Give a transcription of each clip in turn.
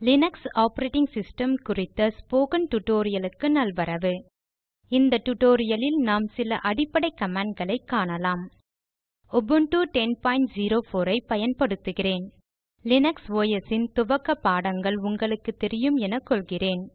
Linux operating system குறித்த spoken tutorialக்கு நல்வரவு. இந்த tutorialலில் நாம் சில அடிப்படை கமாண்ட்களை காணலாம். Ubuntu 1004 ஐ பயன்படுத்துகிறேன். லினக்ஸ் OS இன் துவக்க பாடங்கள் உங்களுக்கு தெரியும் என கொள்கிறேன்.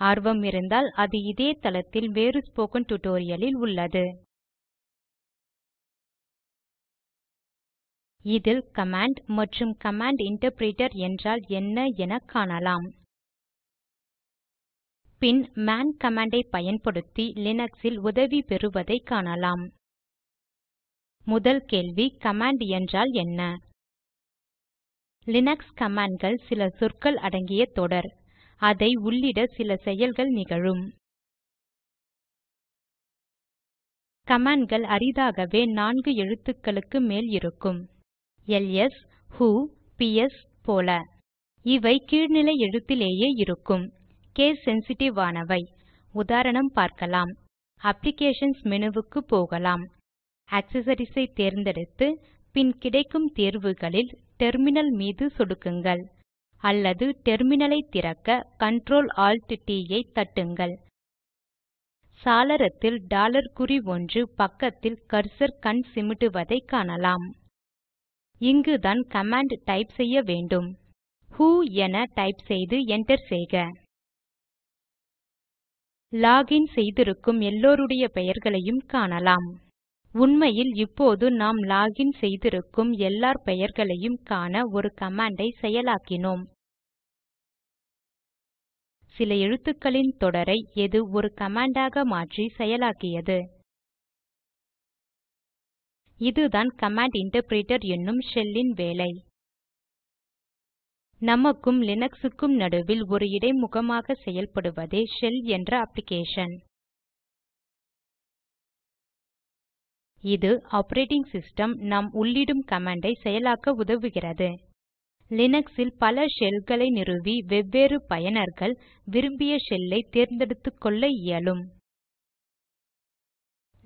ஆர்வம் இருந்தால் அது இதே தளத்தில் வேறு ஸ்போக்கன் tutorialலில் உள்ளது. இதில் கமாண்ட் மற்றும் கமாண்ட் இன்டர்பிரிட்டர் என்றால் என்ன என காணலாம். பின் மேன் கமாண்ட் பயன்படுத்தி லினக்ஸில் உதவி பெறுவதை காணலாம். முதல் கேள்வி கமாண்ட் என்றால் என்ன? லினக்ஸ் commandகள் சில சொற்கள் அடங்கிய தொடர். அதை உள்ளிட சில செயல்கள் நிகழும். கமாண்ட்கள் அரிதாகவே நான்கு எழுத்துக்களுக்கு மேல் இருக்கும். எல்எஸ் ஹூ பிஎஸ் போல. இவை கீழ்நிலை எழுத்திலேயே இருக்கும். கேஸ் சென்சிட்டிவ் ஆனவை. உதாரணம் பார்க்கலாம். அப்ளிகேஷன்ஸ் மெனுவுக்கு போகலாம். ஆக்சசரிஸ் ஐ தேர்ந்தெடுத்து பின் கிடைக்கும் தேர்வுகளில் டெர்மினல் மீது சொடுக்குங்கள். அல்லது டெர்மினலை திறக்க Ctrl Alt ட் ஐ தட்டுங்கள். சாளரத்தில் டாலர் குறி ஒன்று பக்கத்தில் கர்சர் கண் சிமிட்டுவதை காணலாம். இங்குதான் கமாண்ட் டைப் செய்ய வேண்டும். ஹு என டைப் செய்து enter செய்க. லாகின் செய்திருக்கும் எல்லோருடைய பெயர்களையும் காணலாம். உண்மையில் இப்போது நாம் லாகின் செய்திருக்கும் எல்லார் பெயர்களையும் காண ஒரு கமாண்டை செயலாக்கினோம். சில எழுத்துக்களின் தொடரை எது ஒரு கமாண்டாக மாற்றி செயலாக்கியது? இதுதான் கமாண்ட் இன்டர்பிரிட்டர் என்னும் ஷெல்லின் வேலை. நமக்கும் லினக்ஸுக்கும் நடுவில் ஒரு இடைமுகமாக செயல்படுவதே ஷெல் என்ற அப்ளிகேஷன். இது ஆப்பரேட்டிங் சிஸ்டம் நாம் உள்ளிடும் கமாண்டை செயலாக்க உதவுகிறது. லினக்ஸில் பல ஷெல்களை நிறுவி வெவ்வேறு பயனர்கள் விரும்பிய ஷெல்லை தேர்ந்தெடுத்துக்கொள்ள இயலும்.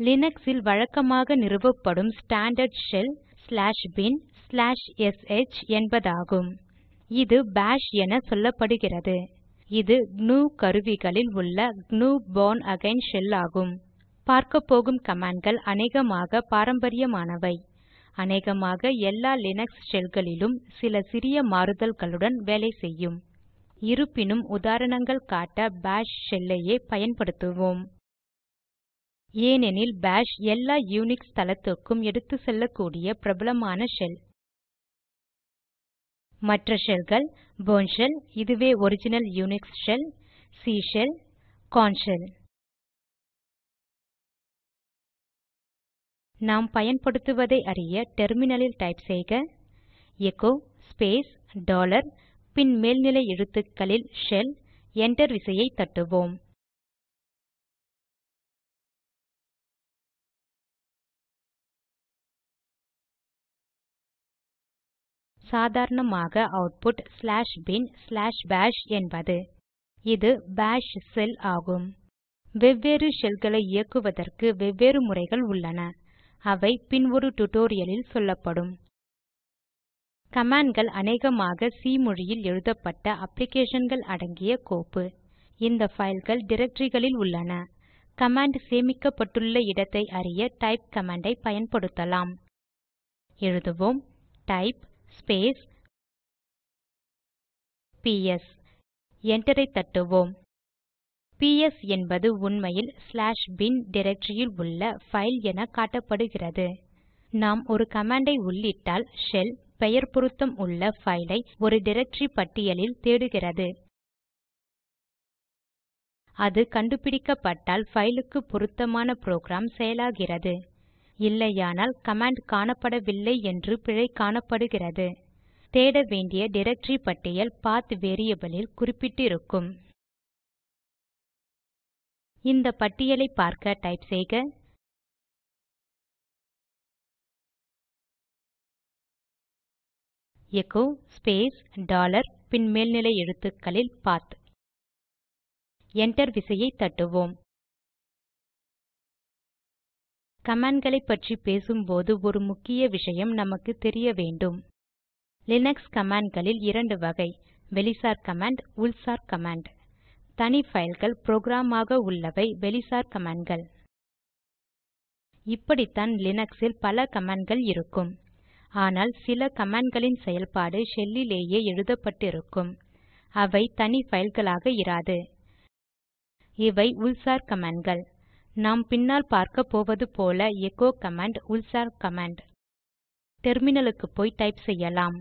லினக்ஸில் வழக்கமாக நிறுவப்படும் ஸ்டாண்டர்ட் ஷெல் binsh என்பதாகும். இது பாஷ் என சொல்லப்படுகிறது. இது GNU கருவிகளில் உள்ள GNU Born அகைன் ஷெல் ஆகும். பார்க்கப்போகும் கமாண்ட்கள் அநேகமாக பாரம்பரியமானவை. அநேகமாக எல்லா லினக்ஸ் ஷெல்களிலும் சில சிறிய மாறுதல்களுடன் வேலை செய்யும். இருப்பினும் உதாரணங்கள் காட்ட பாஷ் ஷெல்லையே பயன்படுத்துவோம். ஏனெனில் பாஷ் எல்லா யூனிக்ஸ் தளத்துக்கும் எடுத்துச்செல்லக்கூடிய பிரபலமான ஷெல். மற்ற ஷெல்கள் போர்ன் ஷெல் இதுவே original Unix shell C shell Korn shell நாம் பயன்படுத்துவதை அறிய டெர்மினலில் டைப் செய்க. எக்கோ ஸ்பேஸ் டாலர் பின் மேல்நிலை எழுத்துக்களில் ஷெல் என்டர் விசையை தட்டுவோம். சாதாரணமாக output slash bin slash bash என்பது. இது பாஷ் ஷெல் ஆகும். வெவ்வேறு ஷெல்களை இயக்குவதற்கு வெவ்வேறு முறைகள் உள்ளன. அவை பின் ஒரு டுடோரியலில் சொல்லப்படும். கமாண்ட்கள் அநேகமாக சி மொழியில் எழுதப்பட்ட அப்ளிகேஷன்கள் அடங்கிய கோப்பு. இந்த ஃபைல்கள் directoryகளில் உள்ளன. கமாண்ட் சேமிக்கப்பட்டுள்ள இடத்தை அறிய டைப் கமாண்டை பயன்படுத்தலாம். எழுதுவோம் டைப் ஸ்பேஸ் பிஎஸ் enter தட்டுவோம். பிஎஸ் என்பது உண்மையில் ஸ்லாஷ் பின் directoryயில் உள்ள ஃபைல் என காட்டப்படுகிறது. நாம் ஒரு கமாண்டை உள்ளிட்டால் ஷெல் பெயர் பொருத்தம் உள்ள ஃபைலை ஒரு டைரக்டரி பட்டியலில் தேடுகிறது. அது கண்டுபிடிக்கப்பட்டால் ஃபைலுக்கு பொருத்தமான புரோகிராம் செயலாகிறது. இல்லையானால் கமாண்ட் காணப்படவில்லை என்று பிழை காணப்படுகிறது. தேட வேண்டிய டைரக்டரி பட்டியல் பாத் வேரியபிள் குறிப்பிட்டிருக்கும். இந்த பட்டியலை பார்க்க டைப் செய்க. எச்சோ ஸ்பேஸ் டாலர் பின் மேல்நிலை எழுத்துக்களில் பாத். Enter விசையை தட்டுவோம். கமாண்ட்களை பற்றி பேசும்போது ஒரு முக்கிய விஷயம் நமக்கு தெரிய வேண்டும். லினக்ஸ் கமாண்ட்களில் இரண்டு வகை வெளிசார் கமாண்ட் உள்சார் கமாண்ட். தனி ஃபைல்கள் புரோகிராம் ஆக உள்ளவை வெளிசார் கமாண்ட்கள். இப்படித்தான் லினக்ஸில் பல கமாண்ட்கள் இருக்கும். ஆனால் சில கமாண்ட்களின் செயல்பாடு ஷெல்லிலேயே எழுதப்பட்டிருக்கும். அவை தனி ஃபைல்களாக இராது. இவை உள்சார் கமாண்ட்கள். நாம் பின்னால் பார்க்க போவது போல எச்சோ கமாண்ட் உள்சார் கமாண்ட் டெர்மினலுக்கு போய் டைப் செய்யலாம்.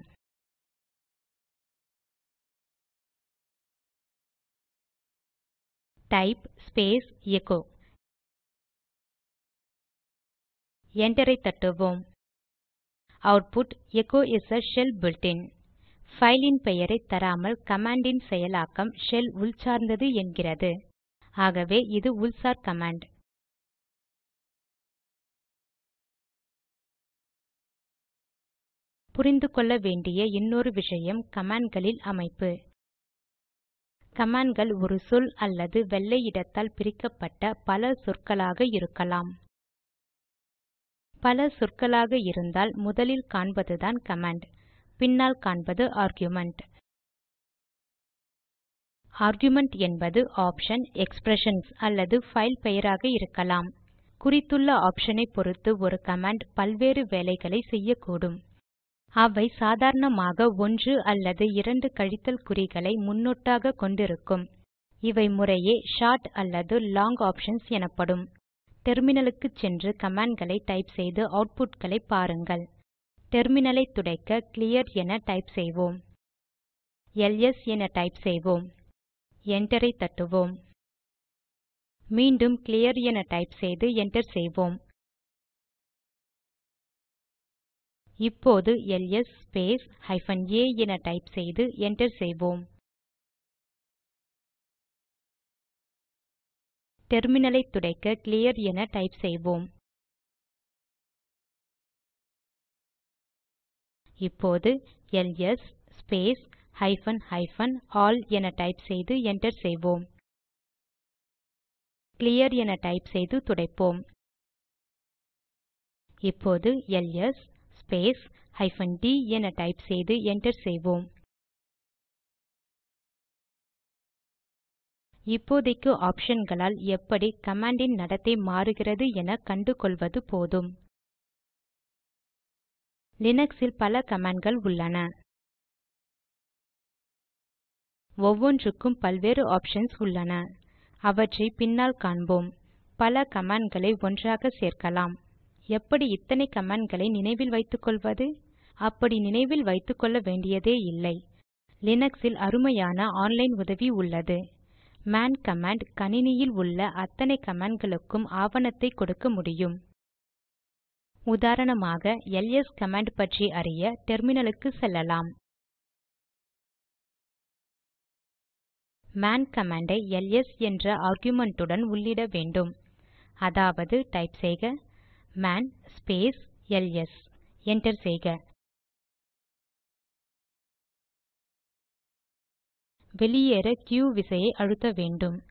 டைப் ஸ்பேஸ் எகோ என்டரை தட்டுவோம். Output echo is a shell built-in. ஃபைலின் பெயரை தராமல் கமாண்டின் செயலாக்கம் ஷெல் உள்சார்ந்தது என்கிறது. ஆகவே இது உள்சார் கமாண்ட் புரிந்து கொள்ள வேண்டிய இன்னொரு விஷயம் கமாண்ட்களில் அமைப்பு. கமாண்ட்கள் ஒரு சொல் அல்லது வெள்ளை இடத்தால் பிரிக்கப்பட்ட பல சொற்களாக இருக்கலாம். பல சொற்களாக இருந்தால் முதலில் காண்பதுதான் கமாண்ட் பின்னால் காண்பது ஆர்குமென்ட் ஆர்குமென்ட் என்பது ஆப்ஷன் எக்ஸ்பிரஷன்ஸ் அல்லது ஃபைல் பெயராக இருக்கலாம். குறித்துள்ள ஆப்ஷனை பொறுத்து ஒரு கமாண்ட் பல்வேறு வேலைகளை செய்யக்கூடும். அவை சாதாரணமாக ஒன்று அல்லது இரண்டு கழித்தல் குறிகளை முன்னொட்டாக கொண்டிருக்கும். இவை முறையே ஷார்ட் அல்லது லாங் ஆப்ஷன்ஸ் எனப்படும். டெர்மினலுக்கு சென்று கமாண்ட்களை டைப் செய்து அவுட்புட்களை பாருங்கள். டெர்மினலை துடைக்க கிளியர் என டைப் செய்வோம். எல்எஸ் என டைப் செய்வோம். என்டரை தட்டுவோம். மீண்டும் கிளியர் என டைப் செய்து என்டர் செய்வோம். இப்போது எல்எஸ் ஸ்பேஸ் ஹைபன் ஏ என டைப் செய்து என்டர் செய்வோம். டெர்மினலை துடைக்க கிளியர் என டைப் செய்வோம். இப்போது LS space hyphen hyphen all என டைப் செய்து என்டர் செய்வோம். கிளியர் என டைப் செய்து துடைப்போம். இப்போது எல்எஸ் ஸ்பேஸ் ஹைபன் டி என டைப் செய்து என்டர் செய்வோம். இப்போதைக்கு ஆப்ஷன்களால் எப்படி கமாண்டின் நடத்தை மாறுகிறது என கண்டு கொள்வது போதும் லினக்ஸில் பல கமாண்ட்கள் உள்ளன. ஒவ்வொன்றுக்கும் பல்வேறு ஆப்ஷன்ஸ் உள்ளன. அவற்றை பின்னால் காண்போம். பல கமாண்ட்களை ஒன்றாக சேர்க்கலாம். எப்படி இத்தனை கமாண்ட்களை நினைவில் வைத்துக்கொள்வது? அப்படி நினைவில் வைத்துக்கொள்ள வேண்டியதே இல்லை. லினக்ஸில் அருமையான ஆன்லைன் உதவி உள்ளது. மேன் கமாண்ட் கணினியில் உள்ள அத்தனை கமாண்ட்களுக்கும் ஆவணத்தை கொடுக்க முடியும். உதாரணமாக எல்எஸ் கமாண்ட் பற்றி அறிய டெர்மினலுக்கு செல்லலாம். மேன் கமாண்டை எல்எஸ் என்ற ஆர்குமென்ட்டுடன் உள்ளிட வேண்டும். அதாவது டைப் செய்க. மேன் ஸ்பேஸ் எல்எஸ் enter செய்க. வெளியேற க்யூ விசையை அழுத்த வேண்டும்.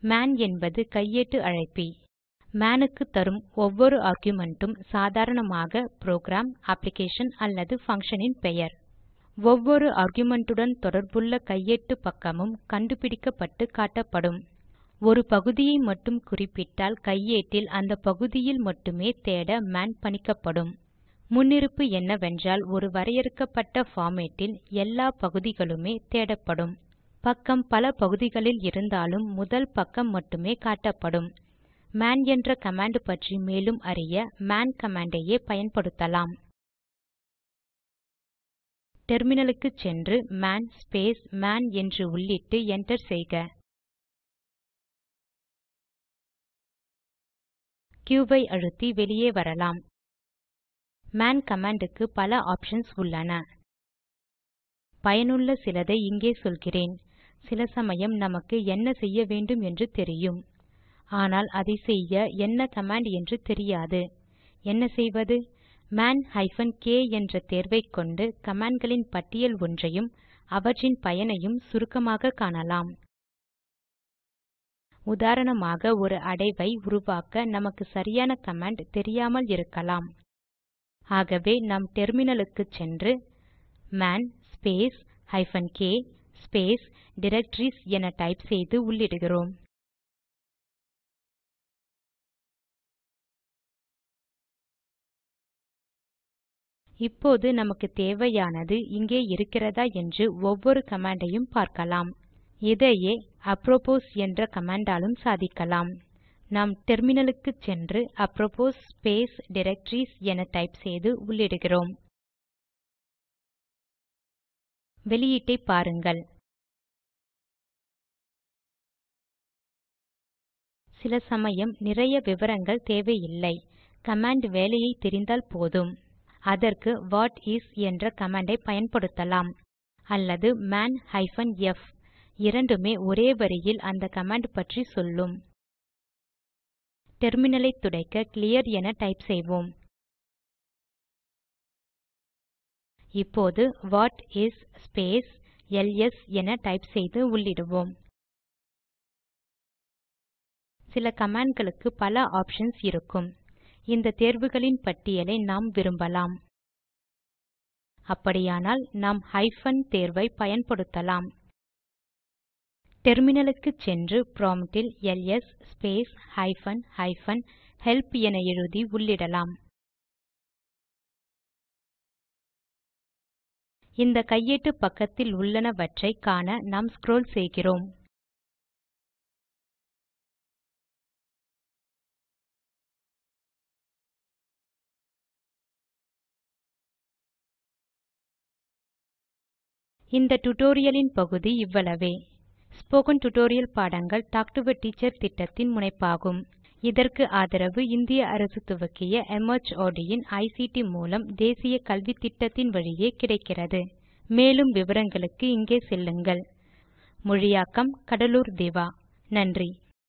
மேன் என்பது கையேட்டு அழைப்பி. மேனுக்கு தரும் ஒவ்வொரு argumentம் சாதாரணமாக புரோகிராம் அப்ளிகேஷன் அல்லது பங்ஷனின் பெயர். ஒவ்வொரு ஆர்குமென்ட்டுடன் தொடர்புள்ள கையேட்டு பக்கமும் கண்டுபிடிக்கப்பட்டு காட்டப்படும். ஒரு பகுதியை மட்டும் குறிப்பிட்டால் கையேட்டில் அந்த பகுதியில் மட்டுமே தேட மேன் பணிக்கப்படும். முன்னிருப்பு என்னவென்றால் ஒரு வரையறுக்கப்பட்ட ஃபார்மேட்டில் எல்லா பகுதிகளுமே தேடப்படும். பக்கம் பல பகுதிகளில் இருந்தாலும் முதல் பக்கம் மட்டுமே காட்டப்படும். மேன் என்ற கமாண்ட் பற்றி மேலும் அறிய மேன் கமாண்டையே பயன்படுத்தலாம். டெர்மினலுக்கு சென்று மேன் ஸ்பேஸ் மேன் என்று உள்ளிட்டு என்டர் செய்க. Q ஐ அழுத்தி வெளியே வரலாம். மேன் கமாண்டுக்கு பல ஆப்ஷன்ஸ் உள்ளன. பயனுள்ள சிலதை இங்கே சொல்கிறேன். சில சமயம் நமக்கு என்ன செய்ய வேண்டும் என்று தெரியும். ஆனால் அதை செய்ய என்ன கமாண்ட் என்று தெரியாது. என்ன செய்வது? மேன் ஹைபன் கே என்ற தேர்வைக் கொண்டு கமாண்ட்களின் பட்டியல் ஒன்றையும் அவற்றின் பயனையும் சுருக்கமாக காணலாம். உதாரணமாக ஒரு அடைவை உருவாக்க நமக்கு சரியான கமாண்ட் தெரியாமல் இருக்கலாம். ஆகவே நாம் டெர்மினலுக்கு சென்று man space hyphen K space directories என டைப் செய்து உள்ளிடுகிறோம். இப்போது நமக்கு தேவையானது இங்கே இருக்கிறதா என்று ஒவ்வொரு கமாண்டையும் பார்க்கலாம். இதையே apropos என்ற கமாண்டாலும் சாதிக்கலாம். நாம் டெர்மினலுக்கு சென்று அப்ரோபோஸ் ஸ்பேஸ் directories என டைப் செய்து உள்ளிடுகிறோம். வெளியீட்டை பாருங்கள். சில சமயம் நிறைய விவரங்கள் தேவையில்லை. கமாண்ட் வேலையை தெரிந்தால் போதும். அதற்கு வாட் இஸ் என்ற கமாண்டை பயன்படுத்தலாம். அல்லது மேன் ஹைபன் எஃப் இரண்டுமே ஒரே வரியில் அந்த கமாண்ட் பற்றி சொல்லும். டெர்மினலை துடைக்க கிளியர் என டைப் செய்வோம். இப்போது வாட் இஸ் ஸ்பேஸ் எல்எஸ் என டைப் செய்து உள்ளிடுவோம். சில கமாண்ட்களுக்கு பல ஆப்ஷன்ஸ் இருக்கும். இந்த தேர்வுகளின் பட்டியலை நாம் விரும்பலாம். அப்படியானால் நாம் ஹைபன் தேர்வை பயன்படுத்தலாம். டெர்மினலுக்கு சென்று ப்ராம்ப்ட் இல் LS space hyphen hyphen help என எழுதி உள்ளிடலாம். இந்த கையேட்டு பக்கத்தில் உள்ளனவற்றை காண நாம் ஸ்க்ரோல் செய்கிறோம். இந்த டுடோரியலின் பகுதி இவ்வளவே. ஸ்போக்கன் டியூட்டோரியல் பாடங்கள் டாக் டு எ டீச்சர் திட்டத்தின் முனைப்பாகும். இதற்கு ஆதரவு இந்திய அரசு துவக்கிய MHRD இன் ஐசிடி மூலம் தேசிய கல்வித்திட்டத்தின் வழியே கிடைக்கிறது. மேலும் விவரங்களுக்கு இங்கே செல்லுங்கள். மொழியாக்கம் கடலூர் திவா. நன்றி.